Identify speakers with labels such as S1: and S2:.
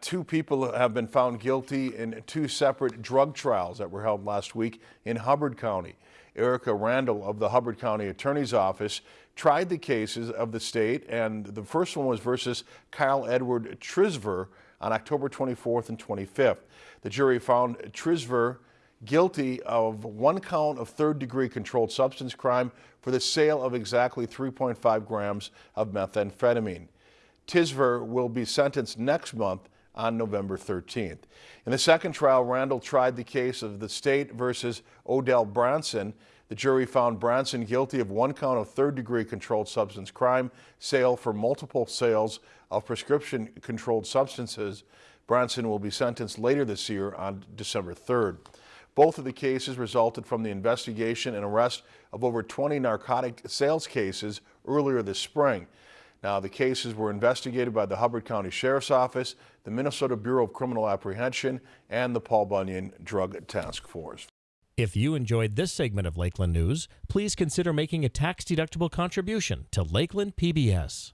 S1: Two people have been found guilty in two separate drug trials that were held last week in Hubbard County. Erica Randall of the Hubbard County Attorney's Office tried the cases of the state and the first one was versus Kyle Edward Trisver on October 24th and 25th. The jury found Trisver guilty of one count of third degree controlled substance crime for the sale of exactly 3.5 grams of methamphetamine. Tisver will be sentenced next month on November 13th. In the second trial, Randall tried the case of the state versus Odell Branson. The jury found Branson guilty of one count of third degree controlled substance crime, sale for multiple sales of prescription controlled substances. Branson will be sentenced later this year on December 3rd. Both of the cases resulted from the investigation and arrest of over 20 narcotic sales cases earlier this spring. Now, the cases were investigated by the Hubbard County Sheriff's Office, the Minnesota Bureau of Criminal Apprehension, and the Paul Bunyan Drug Task Force.
S2: If you enjoyed this segment of Lakeland News, please consider making a tax-deductible contribution to Lakeland PBS.